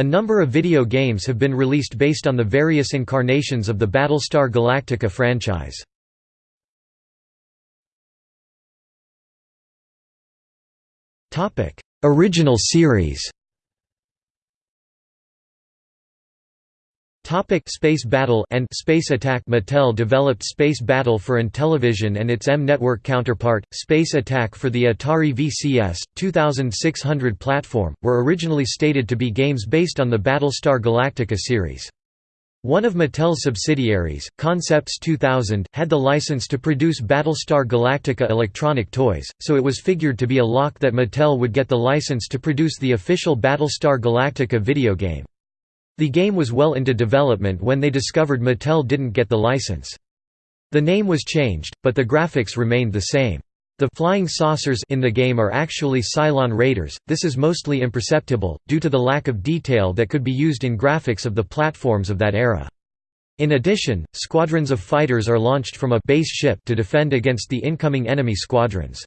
A number of video games have been released based on the various incarnations of the Battlestar Galactica franchise. Original series Topic Space Battle and Space Attack Mattel developed Space Battle for Intellivision and its M-Network counterpart, Space Attack for the Atari VCS, 2600 platform, were originally stated to be games based on the Battlestar Galactica series. One of Mattel's subsidiaries, Concepts 2000, had the license to produce Battlestar Galactica electronic toys, so it was figured to be a lock that Mattel would get the license to produce the official Battlestar Galactica video game. The game was well into development when they discovered Mattel didn't get the license. The name was changed, but the graphics remained the same. The flying saucers in the game are actually Cylon Raiders, this is mostly imperceptible, due to the lack of detail that could be used in graphics of the platforms of that era. In addition, squadrons of fighters are launched from a base ship to defend against the incoming enemy squadrons.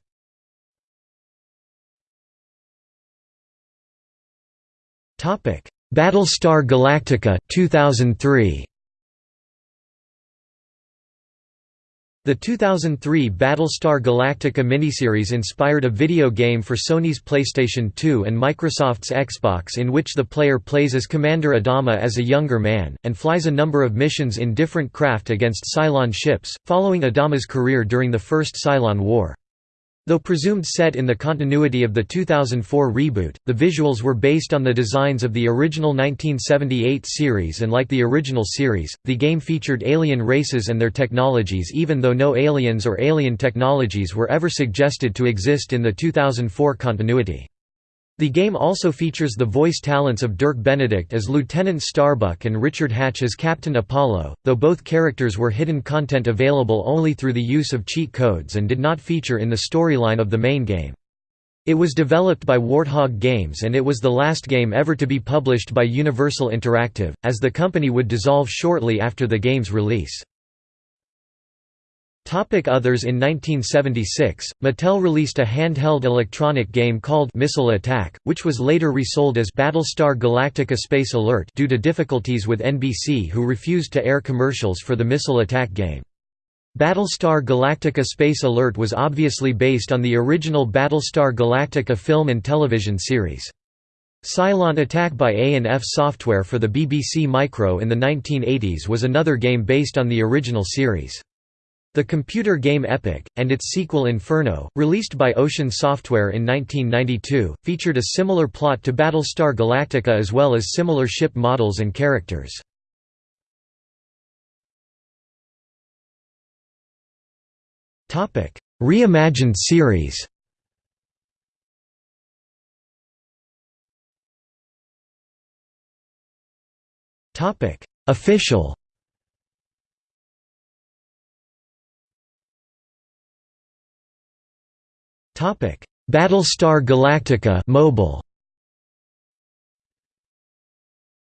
Battlestar Galactica 2003 The 2003 Battlestar Galactica miniseries inspired a video game for Sony's PlayStation 2 and Microsoft's Xbox in which the player plays as Commander Adama as a younger man, and flies a number of missions in different craft against Cylon ships, following Adama's career during the First Cylon War. Though presumed set in the continuity of the 2004 reboot, the visuals were based on the designs of the original 1978 series and like the original series, the game featured alien races and their technologies even though no aliens or alien technologies were ever suggested to exist in the 2004 continuity. The game also features the voice talents of Dirk Benedict as Lieutenant Starbuck and Richard Hatch as Captain Apollo, though both characters were hidden content available only through the use of cheat codes and did not feature in the storyline of the main game. It was developed by Warthog Games and it was the last game ever to be published by Universal Interactive, as the company would dissolve shortly after the game's release. Topic Others In 1976, Mattel released a handheld electronic game called Missile Attack, which was later resold as Battlestar Galactica Space Alert due to difficulties with NBC who refused to air commercials for the Missile Attack game. Battlestar Galactica Space Alert was obviously based on the original Battlestar Galactica film and television series. Cylon Attack by A&F Software for the BBC Micro in the 1980s was another game based on the original series. The computer game Epic, and its sequel Inferno, released by Ocean Software in 1992, featured a similar plot to Battlestar Galactica as well as similar ship models and characters. Reimagined series Official Topic: Battlestar Galactica mobile.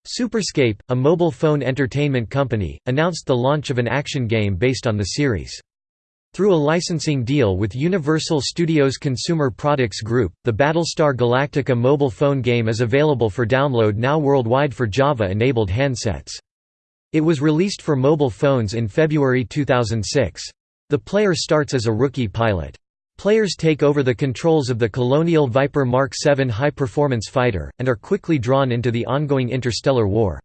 Superscape, a mobile phone entertainment company, announced the launch of an action game based on the series. Through a licensing deal with Universal Studios Consumer Products Group, the Battlestar Galactica mobile phone game is available for download now worldwide for Java-enabled handsets. It was released for mobile phones in February 2006. The player starts as a rookie pilot. Players take over the controls of the Colonial Viper Mark VII high-performance fighter, and are quickly drawn into the ongoing interstellar war.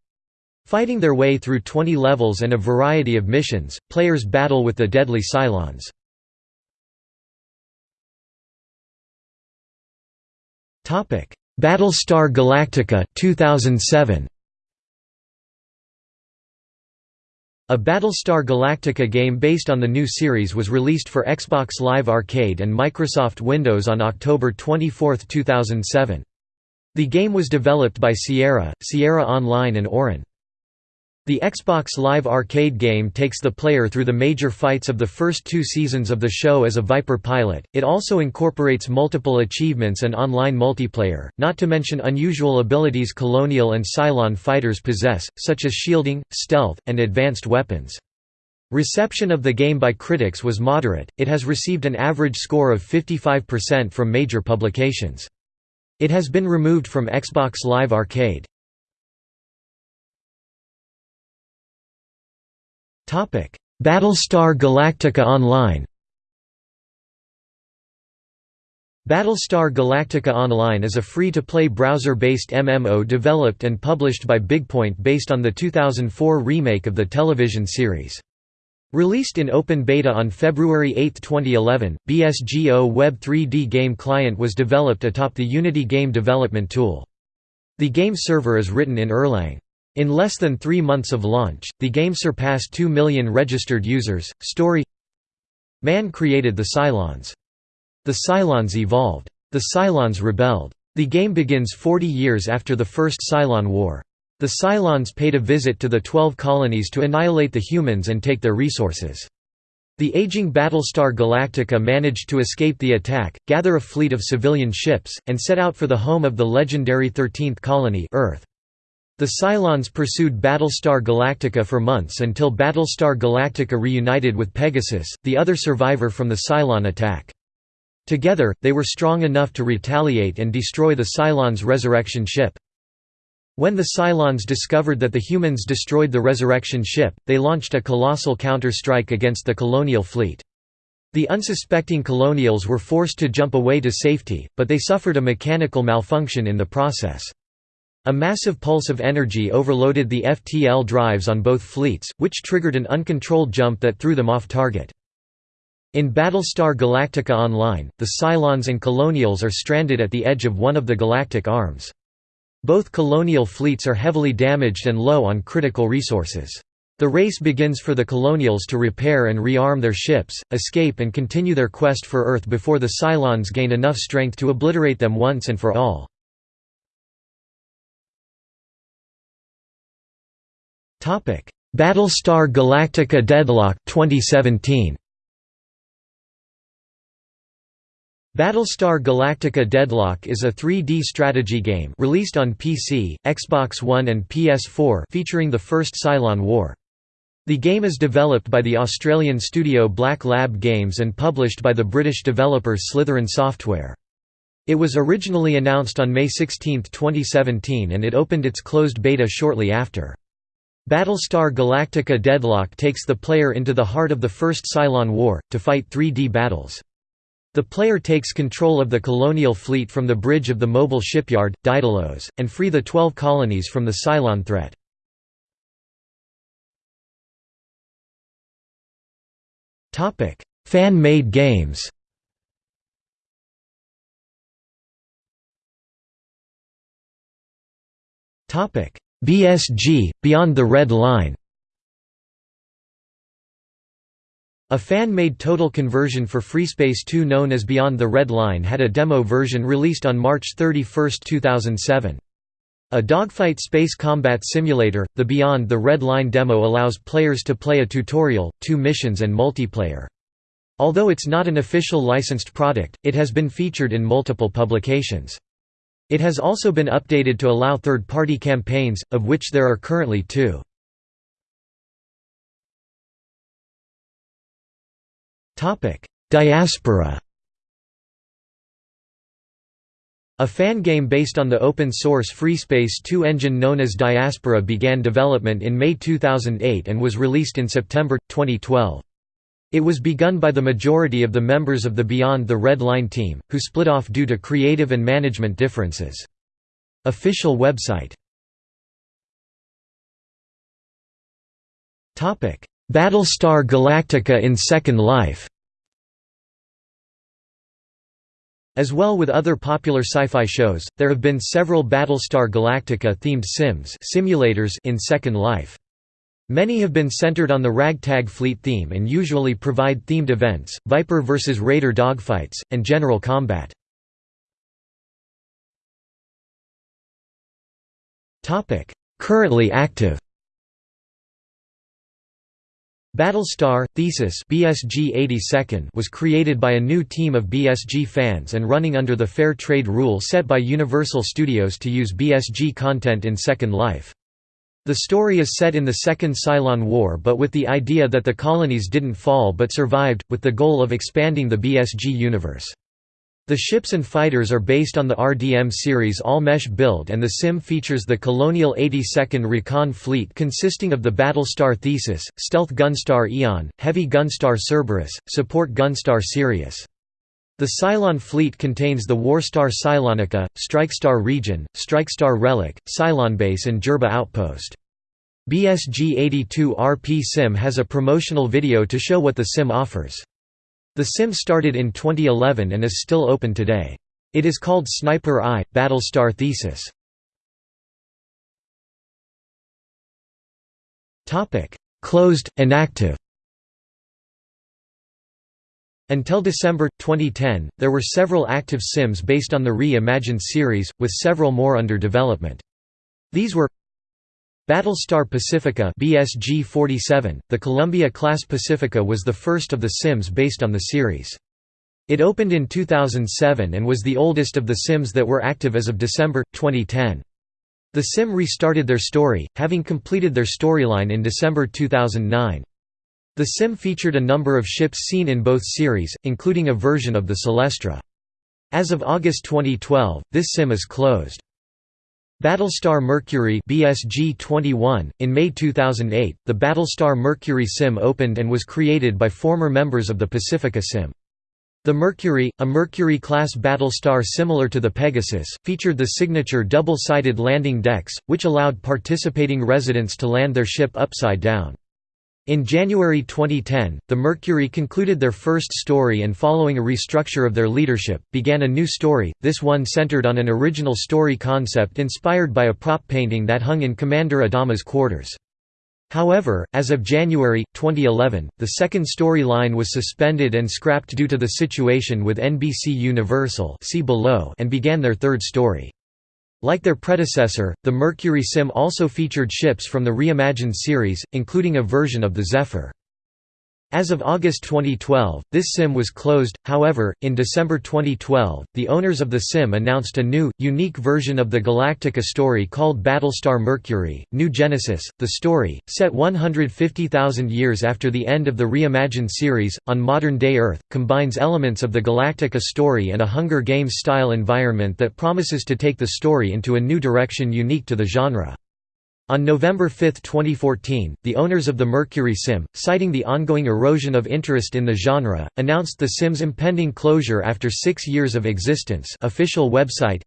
Fighting their way through 20 levels and a variety of missions, players battle with the deadly Cylons. Battlestar Galactica 2007. A Battlestar Galactica game based on the new series was released for Xbox Live Arcade and Microsoft Windows on October 24, 2007. The game was developed by Sierra, Sierra Online and Auran. The Xbox Live Arcade game takes the player through the major fights of the first two seasons of the show as a Viper pilot. It also incorporates multiple achievements and online multiplayer, not to mention unusual abilities Colonial and Cylon fighters possess, such as shielding, stealth, and advanced weapons. Reception of the game by critics was moderate, it has received an average score of 55% from major publications. It has been removed from Xbox Live Arcade. Battlestar Galactica Online Battlestar Galactica Online is a free-to-play browser-based MMO developed and published by Bigpoint based on the 2004 remake of the television series. Released in open beta on February 8, 2011, BSGO Web 3D game client was developed atop the Unity game development tool. The game server is written in Erlang. In less than three months of launch, the game surpassed 2 million registered users. Story Man created the Cylons. The Cylons evolved. The Cylons rebelled. The game begins 40 years after the First Cylon War. The Cylons paid a visit to the Twelve Colonies to annihilate the humans and take their resources. The aging Battlestar Galactica managed to escape the attack, gather a fleet of civilian ships, and set out for the home of the legendary 13th colony Earth. The Cylons pursued Battlestar Galactica for months until Battlestar Galactica reunited with Pegasus, the other survivor from the Cylon attack. Together, they were strong enough to retaliate and destroy the Cylons' resurrection ship. When the Cylons discovered that the humans destroyed the resurrection ship, they launched a colossal counter-strike against the colonial fleet. The unsuspecting colonials were forced to jump away to safety, but they suffered a mechanical malfunction in the process. A massive pulse of energy overloaded the FTL drives on both fleets, which triggered an uncontrolled jump that threw them off target. In Battlestar Galactica Online, the Cylons and Colonials are stranded at the edge of one of the galactic arms. Both colonial fleets are heavily damaged and low on critical resources. The race begins for the Colonials to repair and rearm their ships, escape and continue their quest for Earth before the Cylons gain enough strength to obliterate them once and for all. Battlestar Galactica Deadlock 2017 Battlestar Galactica Deadlock is a 3D strategy game released on PC, Xbox One and PS4 featuring the first Cylon War. The game is developed by the Australian studio Black Lab Games and published by the British developer Slitherine Software. It was originally announced on May 16, 2017 and it opened its closed beta shortly after. Battlestar Galactica Deadlock takes the player into the heart of the First Cylon War, to fight 3D battles. The player takes control of the colonial fleet from the bridge of the mobile shipyard, Daedalus, and free the Twelve Colonies from the Cylon threat. Fan-made games BSG, Beyond the Red Line A fan-made total conversion for FreeSpace 2 known as Beyond the Red Line had a demo version released on March 31, 2007. A dogfight space combat simulator, the Beyond the Red Line demo allows players to play a tutorial, two missions and multiplayer. Although it's not an official licensed product, it has been featured in multiple publications. It has also been updated to allow third-party campaigns, of which there are currently two. Diaspora A fan game based on the open-source FreeSpace 2 engine known as Diaspora began development in May 2008 and was released in September, 2012. It was begun by the majority of the members of the Beyond the Red Line team, who split off due to creative and management differences. Official website Battlestar Galactica in Second Life As well with other popular sci-fi shows, there have been several Battlestar Galactica-themed sims simulators in Second Life. Many have been centered on the Ragtag Fleet theme and usually provide themed events, Viper vs Raider dogfights, and general combat. Currently active Battlestar Theseus BSG 82nd was created by a new team of BSG fans and running under the fair trade rule set by Universal Studios to use BSG content in Second Life. The story is set in the Second Cylon War but with the idea that the colonies didn't fall but survived, with the goal of expanding the BSG universe. The ships and fighters are based on the RDM series all-mesh build and the sim features the Colonial 82nd Recon Fleet consisting of the Battlestar Theseus, Stealth Gunstar Eon, Heavy Gunstar Cerberus, Support Gunstar Sirius. The Cylon fleet contains the Warstar Cylonica, Strikestar Region, Strikestar Relic, Cylonbase and Jerba Outpost. BSG-82 RP Sim has a promotional video to show what the sim offers. The sim started in 2011 and is still open today. It is called Sniper Eye – Battlestar Theseus. Closed, inactive Until December, 2010, there were several active sims based on the Re-Imagined series, with several more under development. These were Battlestar Pacifica BSG 47, the Columbia-class Pacifica was the first of the Sims based on the series. It opened in 2007 and was the oldest of the Sims that were active as of December, 2010. The Sim restarted their story, having completed their storyline in December 2009. The Sim featured a number of ships seen in both series, including a version of the Celestra. As of August 2012, this Sim is closed. Battlestar Mercury BSG 21 in May 2008 the Battlestar Mercury sim opened and was created by former members of the Pacifica sim the Mercury, a Mercury-class battlestar similar to the Pegasus, featured the signature double-sided landing decks, which allowed participating residents to land their ship upside down. In January 2010, the Mercury concluded their first story and following a restructure of their leadership, began a new story, this one centered on an original story concept inspired by a prop painting that hung in Commander Adama's quarters. However, as of January, 2011, the second storyline was suspended and scrapped due to the situation with NBC Universal see below and began their third story. Like their predecessor, the Mercury Sim also featured ships from the reimagined series, including a version of the Zephyr. As of August 2012, this sim was closed, however, in December 2012, the owners of the sim announced a new, unique version of the Galactica story called Battlestar Mercury, New Genesis. The story, set 150,000 years after the end of the reimagined series, on modern-day Earth, combines elements of the Galactica story and a Hunger Games-style environment that promises to take the story into a new direction unique to the genre. On November 5, 2014, the owners of the Mercury Sim, citing the ongoing erosion of interest in the genre, announced the Sim's impending closure after six years of existence official website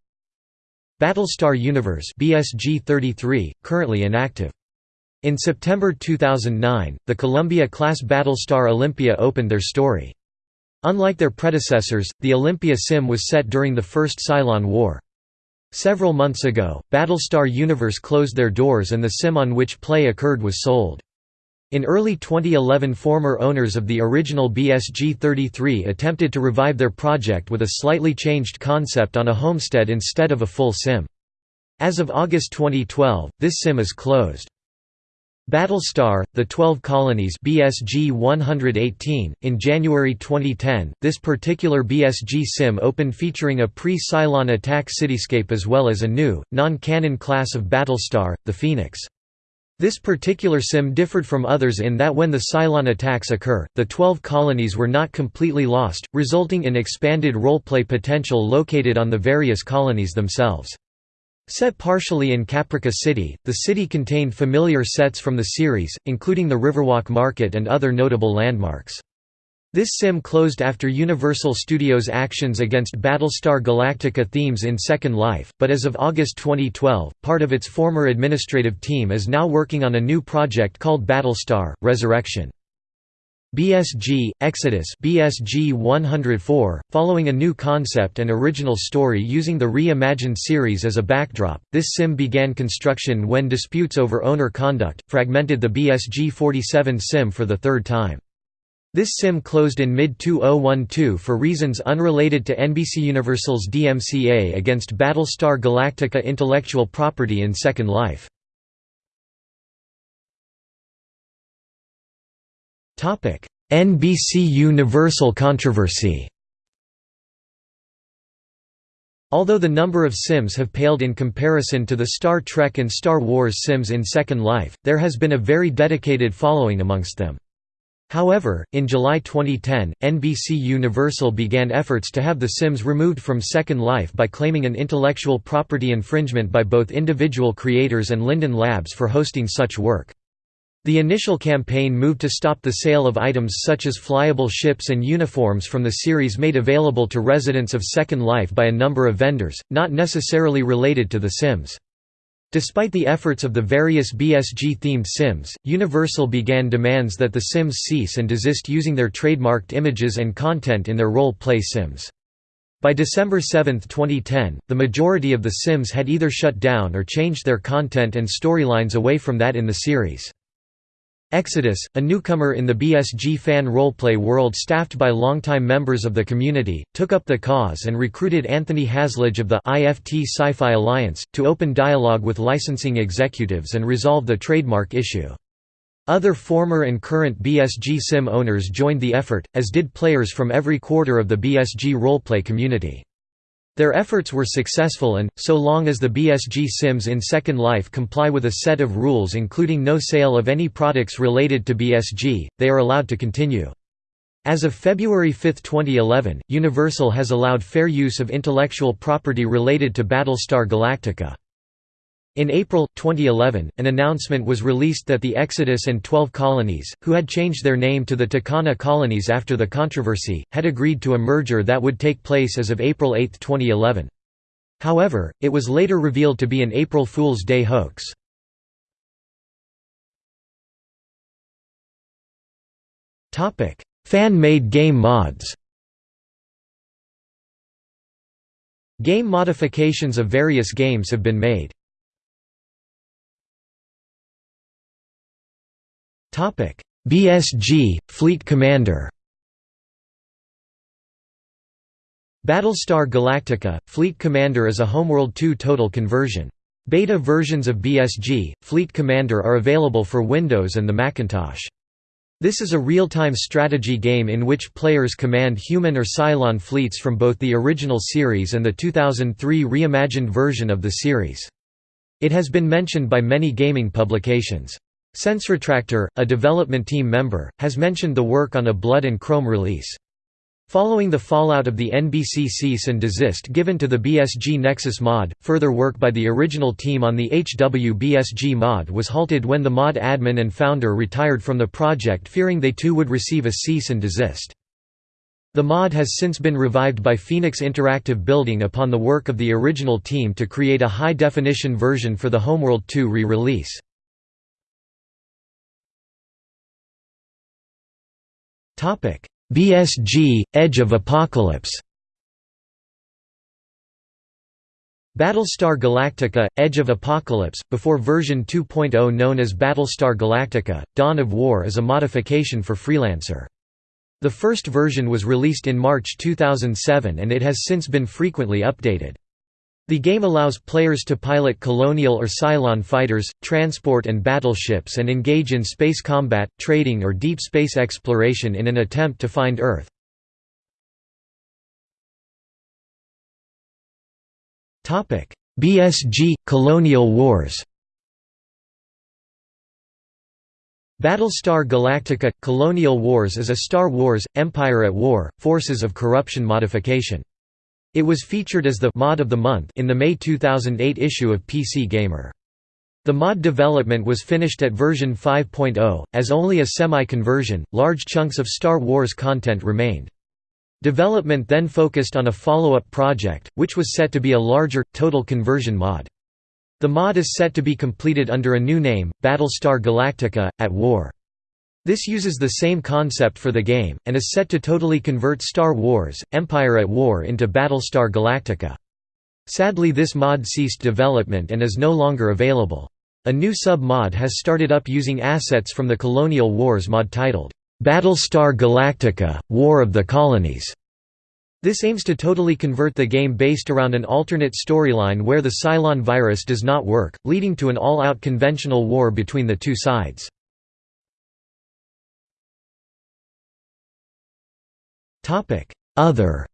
Battlestar Universe BSG 33, currently inactive. In September 2009, the Columbia-class Battlestar Olympia opened their story. Unlike their predecessors, the Olympia Sim was set during the First Cylon War. Several months ago, Battlestar Universe closed their doors and the sim on which play occurred was sold. In early 2011 former owners of the original BSG-33 attempted to revive their project with a slightly changed concept on a homestead instead of a full sim. As of August 2012, this sim is closed. Battlestar, The Twelve Colonies BSG 118, in January 2010, this particular BSG sim opened featuring a pre-Cylon attack cityscape as well as a new, non-canon class of Battlestar, the Phoenix. This particular sim differed from others in that when the Cylon attacks occur, the Twelve Colonies were not completely lost, resulting in expanded roleplay potential located on the various colonies themselves. Set partially in Caprica City, the city contained familiar sets from the series, including the Riverwalk Market and other notable landmarks. This sim closed after Universal Studios' actions against Battlestar Galactica themes in Second Life, but as of August 2012, part of its former administrative team is now working on a new project called Battlestar, Resurrection. BSG, Exodus BSG 104, following a new concept and original story using the reimagined series as a backdrop, this sim began construction when disputes over owner conduct, fragmented the BSG 47 sim for the third time. This sim closed in mid-2012 for reasons unrelated to NBC Universal's DMCA against Battlestar Galactica intellectual property in Second Life. NBC Universal controversy Although the number of Sims have paled in comparison to the Star Trek and Star Wars Sims in Second Life, there has been a very dedicated following amongst them. However, in July 2010, NBC Universal began efforts to have The Sims removed from Second Life by claiming an intellectual property infringement by both individual creators and Linden Labs for hosting such work. The initial campaign moved to stop the sale of items such as flyable ships and uniforms from the series made available to residents of Second Life by a number of vendors, not necessarily related to The Sims. Despite the efforts of the various BSG-themed Sims, Universal began demands that The Sims cease and desist using their trademarked images and content in their role-play Sims. By December 7, 2010, the majority of The Sims had either shut down or changed their content and storylines away from that in the series. Exodus, a newcomer in the BSG fan roleplay world staffed by longtime members of the community, took up the cause and recruited Anthony Haslage of the IFT Sci-Fi Alliance, to open dialogue with licensing executives and resolve the trademark issue. Other former and current BSG sim owners joined the effort, as did players from every quarter of the BSG roleplay community. Their efforts were successful and, so long as the BSG Sims in Second Life comply with a set of rules including no sale of any products related to BSG, they are allowed to continue. As of February 5, 2011, Universal has allowed fair use of intellectual property related to Battlestar Galactica. In April, 2011, an announcement was released that the Exodus and Twelve Colonies, who had changed their name to the Tucana Colonies after the controversy, had agreed to a merger that would take place as of April 8, 2011. However, it was later revealed to be an April Fool's Day hoax. Fan-made game mods Game modifications of various games have been made. BSG, Fleet Commander Battlestar Galactica, Fleet Commander is a Homeworld 2 total conversion. Beta versions of BSG, Fleet Commander are available for Windows and the Macintosh. This is a real-time strategy game in which players command human or Cylon fleets from both the original series and the 2003 reimagined version of the series. It has been mentioned by many gaming publications. SenseRetractor, a development team member, has mentioned the work on a Blood and Chrome release. Following the fallout of the NBC cease and desist given to the BSG Nexus mod, further work by the original team on the HW BSG mod was halted when the mod admin and founder retired from the project fearing they too would receive a cease and desist. The mod has since been revived by Phoenix Interactive building upon the work of the original team to create a high-definition version for the Homeworld 2 re-release. BSG – Edge of Apocalypse Battlestar Galactica – Edge of Apocalypse, before version 2.0 known as Battlestar Galactica – Dawn of War is a modification for Freelancer. The first version was released in March 2007 and it has since been frequently updated. The game allows players to pilot colonial or Cylon fighters, transport and battleships and engage in space combat, trading or deep space exploration in an attempt to find Earth. BSG – Colonial Wars Battlestar Galactica – Colonial Wars is a Star Wars – Empire at War, Forces of Corruption modification. It was featured as the «Mod of the Month» in the May 2008 issue of PC Gamer. The mod development was finished at version 5.0, as only a semi-conversion, large chunks of Star Wars content remained. Development then focused on a follow-up project, which was set to be a larger, total conversion mod. The mod is set to be completed under a new name, Battlestar Galactica, at War. This uses the same concept for the game, and is set to totally convert Star Wars, Empire at War into Battlestar Galactica. Sadly this mod ceased development and is no longer available. A new sub-mod has started up using assets from the Colonial Wars mod titled, "'Battlestar Galactica – War of the Colonies' This aims to totally convert the game based around an alternate storyline where the Cylon virus does not work, leading to an all-out conventional war between the two sides. Other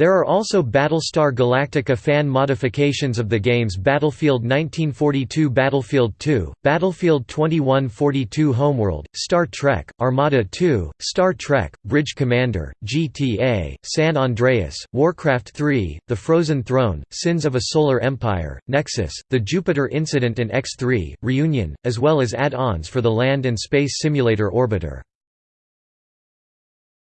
There are also Battlestar Galactica fan modifications of the games Battlefield 1942 Battlefield 2, Battlefield 2142 Homeworld, Star Trek, Armada 2, Star Trek, Bridge Commander, GTA, San Andreas, Warcraft 3, The Frozen Throne, Sins of a Solar Empire, Nexus, The Jupiter Incident and X3, Reunion, as well as add-ons for the Land and Space Simulator Orbiter.